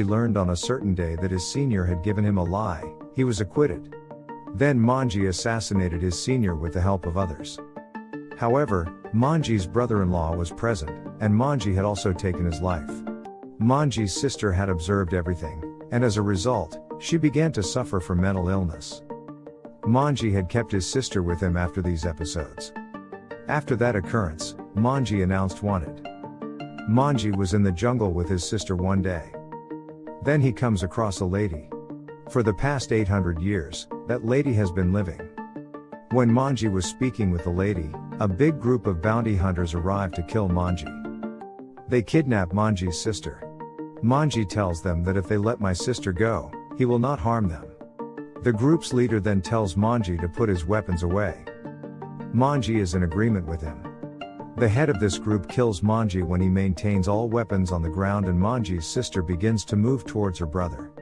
He learned on a certain day that his senior had given him a lie, he was acquitted. Then Manji assassinated his senior with the help of others. However, Manji's brother-in-law was present, and Manji had also taken his life. Manji's sister had observed everything, and as a result, she began to suffer from mental illness. Manji had kept his sister with him after these episodes. After that occurrence, Manji announced wanted. Manji was in the jungle with his sister one day. Then he comes across a lady. For the past 800 years, that lady has been living. When Manji was speaking with the lady, a big group of bounty hunters arrived to kill Manji. They kidnap Manji's sister. Manji tells them that if they let my sister go, he will not harm them. The group's leader then tells Manji to put his weapons away. Manji is in agreement with him. The head of this group kills Manji when he maintains all weapons on the ground and Manji's sister begins to move towards her brother.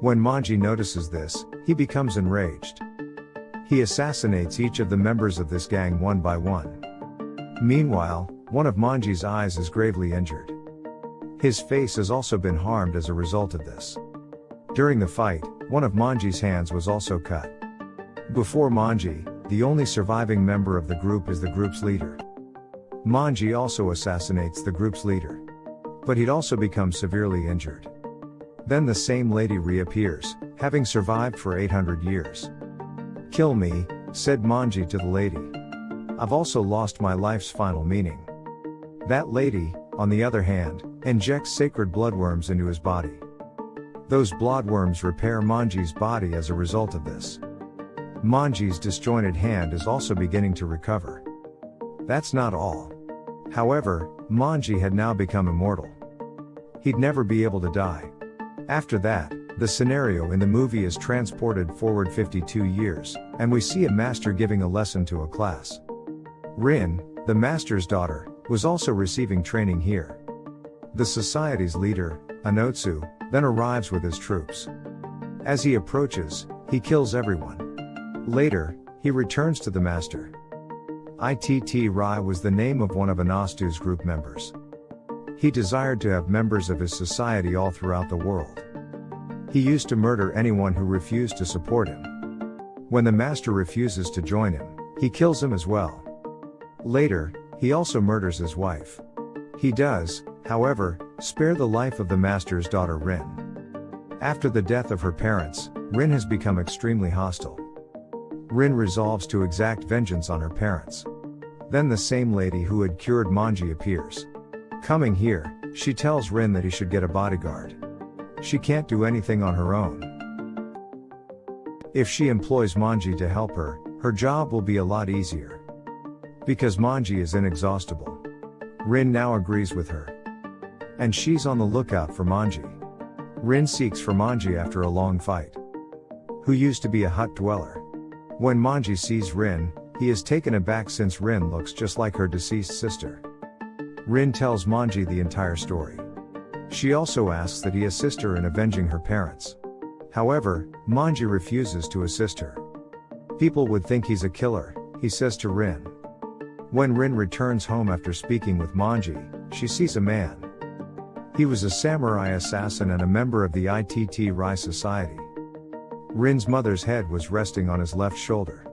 When Manji notices this, he becomes enraged. He assassinates each of the members of this gang one by one. Meanwhile, one of Manji's eyes is gravely injured. His face has also been harmed as a result of this. During the fight, one of Manji's hands was also cut. Before Manji, the only surviving member of the group is the group's leader. Manji also assassinates the group's leader. But he'd also become severely injured. Then the same lady reappears, having survived for 800 years. Kill me, said Manji to the lady. I've also lost my life's final meaning. That lady, on the other hand, injects sacred bloodworms into his body. Those bloodworms repair Manji's body as a result of this. Manji's disjointed hand is also beginning to recover. That's not all. However, Manji had now become immortal. He'd never be able to die. After that, the scenario in the movie is transported forward 52 years, and we see a master giving a lesson to a class. Rin, the master's daughter, was also receiving training here. The society's leader, Anotsu, then arrives with his troops. As he approaches, he kills everyone. Later, he returns to the master. Itto Ryu was the name of one of Anotsu's group members. He desired to have members of his society all throughout the world. He used to murder anyone who refused to support him. When the master refuses to join him, he kills him as well. Later, he also murders his wife. He does, however, spare the life of the master's daughter Rin. After the death of her parents, Rin has become extremely hostile. Rin resolves to exact vengeance on her parents. Then the same lady who had cured Manji appears. Coming here, she tells Rin that he should get a bodyguard. She can't do anything on her own. If she employs Manji to help her, her job will be a lot easier. Because Manji is inexhaustible. Rin now agrees with her. And she's on the lookout for Manji. Rin seeks for Manji after a long fight. Who used to be a hut dweller. When Manji sees Rin, he is taken aback since Rin looks just like her deceased sister. Rin tells Manji the entire story. She also asks that he assist her in avenging her parents. However, Manji refuses to assist her. People would think he's a killer, he says to Rin. When Rin returns home after speaking with Manji, she sees a man. He was a samurai assassin and a member of the Itto Ryu Society. Rin's mother's head was resting on his left shoulder.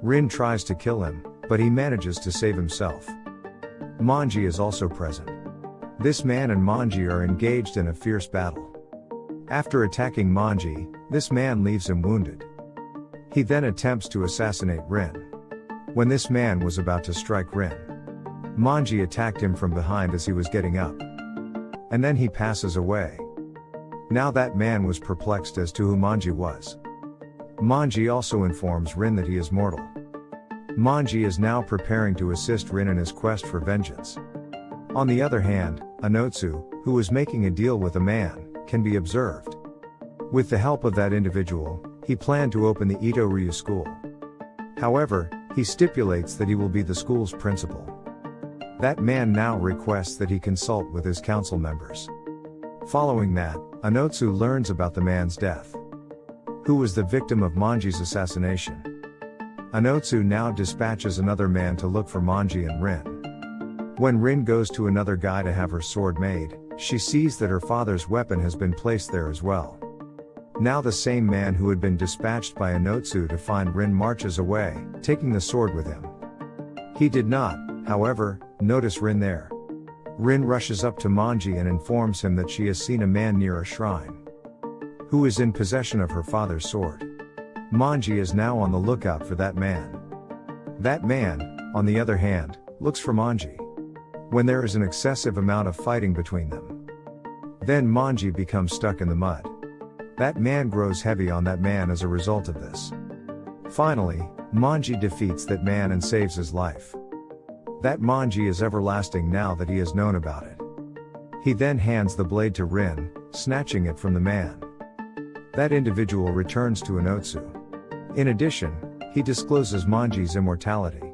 Rin tries to kill him, but he manages to save himself. Manji is also present. This man and Manji are engaged in a fierce battle. After attacking Manji, this man leaves him wounded. He then attempts to assassinate Rin. When this man was about to strike Rin, Manji attacked him from behind as he was getting up. And then he passes away. Now that man was perplexed as to who Manji was. Manji also informs Rin that he is mortal. Manji is now preparing to assist Rin in his quest for vengeance. On the other hand, Anotsu, who was making a deal with a man, can be observed. With the help of that individual, he planned to open the Ito Ryu school. However, he stipulates that he will be the school's principal. That man now requests that he consult with his council members. Following that, Anotsu learns about the man's death. Who was the victim of Manji's assassination? Anotsu now dispatches another man to look for Manji and Rin. When Rin goes to another guy to have her sword made, she sees that her father's weapon has been placed there as well. Now the same man who had been dispatched by Anotsu to find Rin marches away, taking the sword with him. He did not, however, notice Rin there. Rin rushes up to Manji and informs him that she has seen a man near a shrine. Who is in possession of her father's sword. Manji is now on the lookout for that man. That man, on the other hand, looks for Manji. When there is an excessive amount of fighting between them. Then Manji becomes stuck in the mud. That man grows heavy on that man as a result of this. Finally, Manji defeats that man and saves his life. That Manji is everlasting now that he has known about it. He then hands the blade to Rin, snatching it from the man. That individual returns to Anotsu. In addition, he discloses Manji's immortality.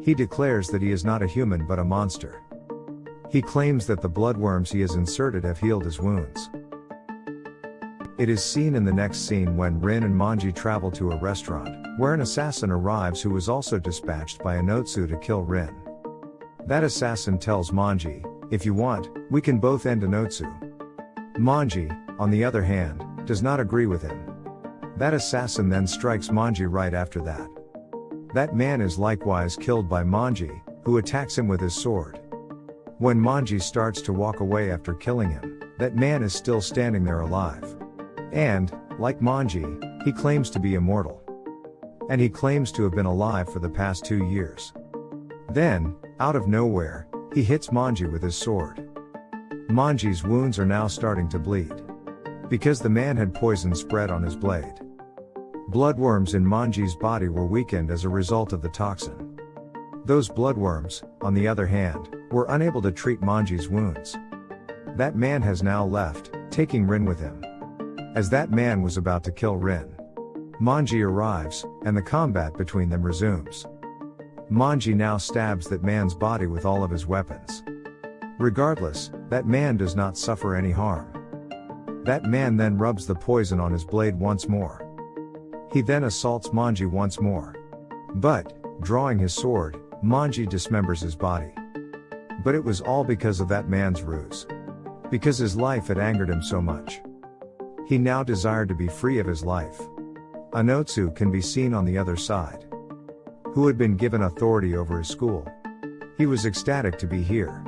He declares that he is not a human but a monster. He claims that the bloodworms he has inserted have healed his wounds. It is seen in the next scene when Rin and Manji travel to a restaurant, where an assassin arrives who was also dispatched by Anotsu to kill Rin. That assassin tells Manji, if you want, we can both end Anotsu. Manji, on the other hand, does not agree with him. That assassin then strikes Manji right after that. That man is likewise killed by Manji, who attacks him with his sword. When Manji starts to walk away after killing him, that man is still standing there alive. And, like Manji, he claims to be immortal. And he claims to have been alive for the past two years. Then, out of nowhere, he hits Manji with his sword. Manji's wounds are now starting to bleed. Because the man had poison spread on his blade. Bloodworms in Manji's body were weakened as a result of the toxin. Those bloodworms, on the other hand, were unable to treat Manji's wounds. That man has now left, taking Rin with him. As that man was about to kill Rin, Manji arrives, and the combat between them resumes. Manji now stabs that man's body with all of his weapons. Regardless, that man does not suffer any harm. That man then rubs the poison on his blade once more. He then assaults Manji once more. But, drawing his sword, Manji dismembers his body. But it was all because of that man's ruse. Because his life had angered him so much. He now desired to be free of his life. Anotsu can be seen on the other side. Who had been given authority over his school. He was ecstatic to be here.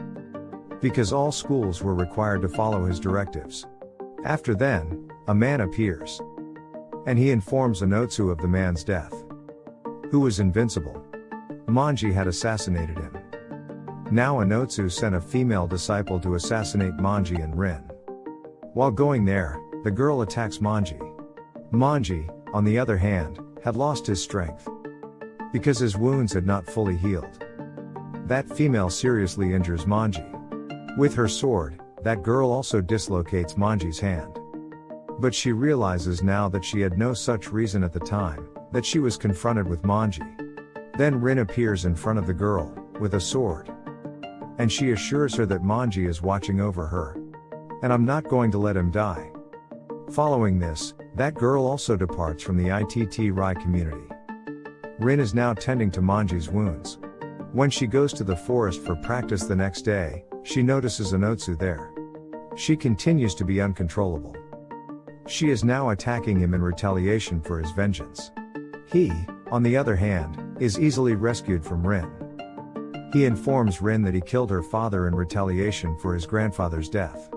Because all schools were required to follow his directives. After then, a man appears. And he informs Anotsu of the man's death. Who was invincible. Manji had assassinated him. Now Anotsu sent a female disciple to assassinate Manji and Rin. While going there, the girl attacks Manji. Manji, on the other hand, had lost his strength. Because his wounds had not fully healed. That female seriously injures Manji. With her sword, that girl also dislocates Manji's hand. But she realizes now that she had no such reason at the time, that she was confronted with Manji. Then Rin appears in front of the girl, with a sword. And she assures her that Manji is watching over her. And I'm not going to let him die. Following this, that girl also departs from the Itto Ryu community. Rin is now tending to Manji's wounds. When she goes to the forest for practice the next day, she notices Anotsu there. She continues to be uncontrollable. She is now attacking him in retaliation for his vengeance. He, on the other hand, is easily rescued from Rin. He informs Rin that he killed her father in retaliation for his grandfather's death.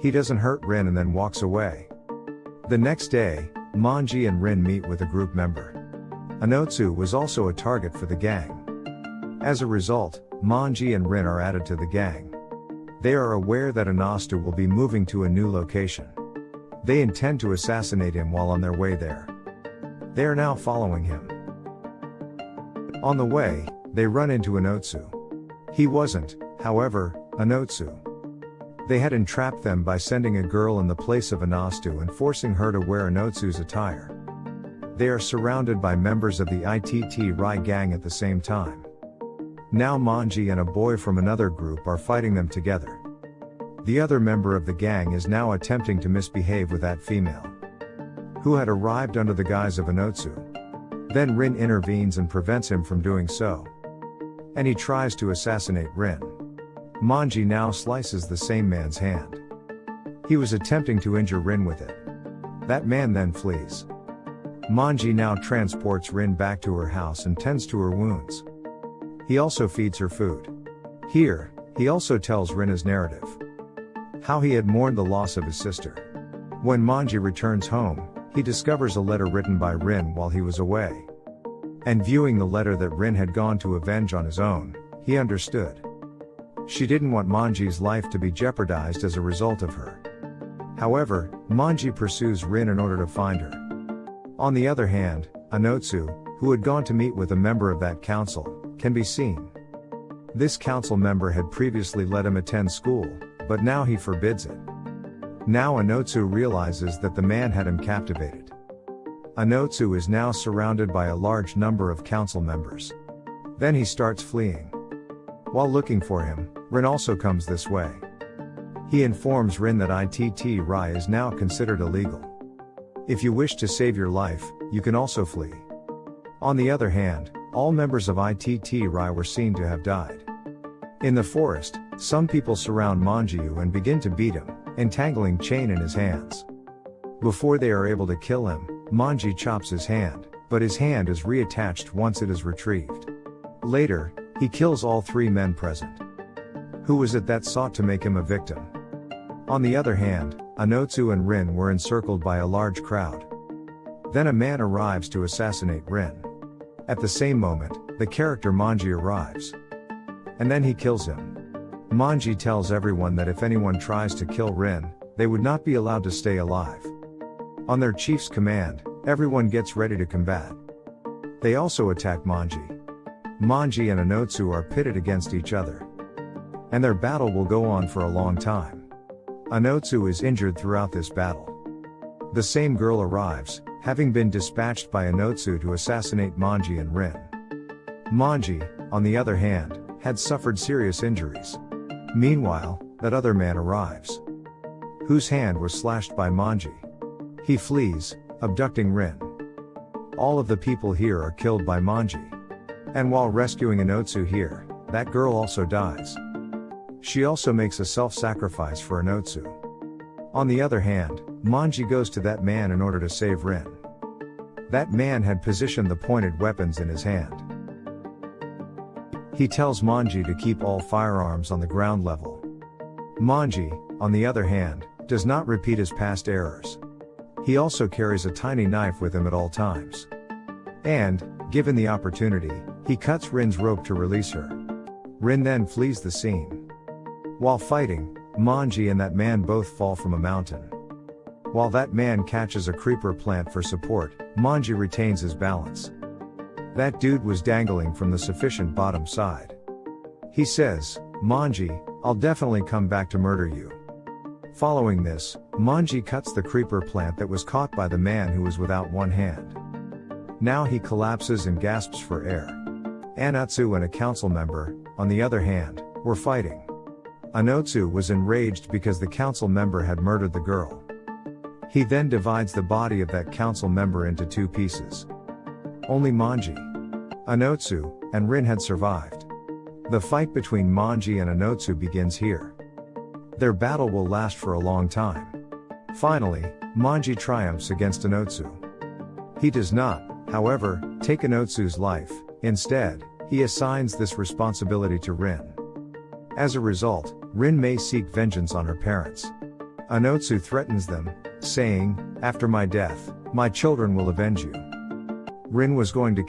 He doesn't hurt Rin and then walks away. The next day, Manji and Rin meet with a group member. Anotsu was also a target for the gang. As a result, Manji and Rin are added to the gang. They are aware that Anotsu will be moving to a new location. They intend to assassinate him while on their way there. They are now following him. On the way, they run into Anotsu. He wasn't, however, Anotsu. They had entrapped them by sending a girl in the place of Anotsu and forcing her to wear Anotsu's attire. They are surrounded by members of the Itto Ryu gang at the same time. Now Manji and a boy from another group are fighting them together. The other member of the gang is now attempting to misbehave with that female. Who had arrived under the guise of Anotsu. Then Rin intervenes and prevents him from doing so. And he tries to assassinate Rin. Manji now slices the same man's hand. He was attempting to injure Rin with it. That man then flees. Manji now transports Rin back to her house and tends to her wounds. He also feeds her food. Here, he also tells Rin his narrative. How he had mourned the loss of his sister. When Manji returns home, he discovers a letter written by Rin while he was away. And viewing the letter that Rin had gone to avenge on his own, he understood. She didn't want Manji's life to be jeopardized as a result of her. However, Manji pursues Rin in order to find her. On the other hand, Anotsu, who had gone to meet with a member of that council, can be seen. This council member had previously let him attend school, but now he forbids it. Now Anotsu realizes that the man had him captivated. Anotsu is now surrounded by a large number of council members. Then he starts fleeing. While looking for him, Rin also comes this way. He informs Rin that Itto Ryu is now considered illegal. If you wish to save your life, you can also flee. On the other hand, all members of Itto Ryu were seen to have died. In the forest, some people surround Manji and begin to beat him, entangling chain in his hands. Before they are able to kill him, Manji chops his hand, but his hand is reattached once it is retrieved. Later, he kills all three men present. Who was it that sought to make him a victim? On the other hand, Anotsu and Rin were encircled by a large crowd. Then a man arrives to assassinate Rin. At the same moment, the character Manji arrives. And then he kills him. Manji tells everyone that if anyone tries to kill Rin, they would not be allowed to stay alive. On their chief's command, everyone gets ready to combat. They also attack Manji. Manji and Anotsu are pitted against each other. And their battle will go on for a long time. Anotsu is injured throughout this battle. The same girl arrives, having been dispatched by Anotsu to assassinate Manji and Rin. Manji, on the other hand, had suffered serious injuries. Meanwhile, that other man arrives. Whose hand was slashed by Manji. He flees, abducting Rin. All of the people here are killed by Manji. And while rescuing Anotsu here, that girl also dies. She also makes a self-sacrifice for Anotsu. On the other hand, Manji goes to that man in order to save Rin. That man had positioned the pointed weapons in his hand. He tells Manji to keep all firearms on the ground level. Manji, on the other hand, does not repeat his past errors. He also carries a tiny knife with him at all times. And, given the opportunity, he cuts Rin's rope to release her. Rin then flees the scene. While fighting, Manji and that man both fall from a mountain. While that man catches a creeper plant for support, Manji retains his balance. That dude was dangling from the sufficient bottom side. He says, Manji, I'll definitely come back to murder you. Following this, Manji cuts the creeper plant that was caught by the man who was without one hand. Now he collapses and gasps for air. Anotsu and a council member, on the other hand, were fighting. Anotsu was enraged because the council member had murdered the girl. He then divides the body of that council member into two pieces. Only Manji, Anotsu, and Rin had survived. The fight between Manji and Anotsu begins here. Their battle will last for a long time. Finally, Manji triumphs against Anotsu. He does not, however, take Anotsu's life, instead, he assigns this responsibility to Rin. As a result, Rin may seek vengeance on her parents. Anotsu threatens them, saying, After my death, my children will avenge you. Rin was going to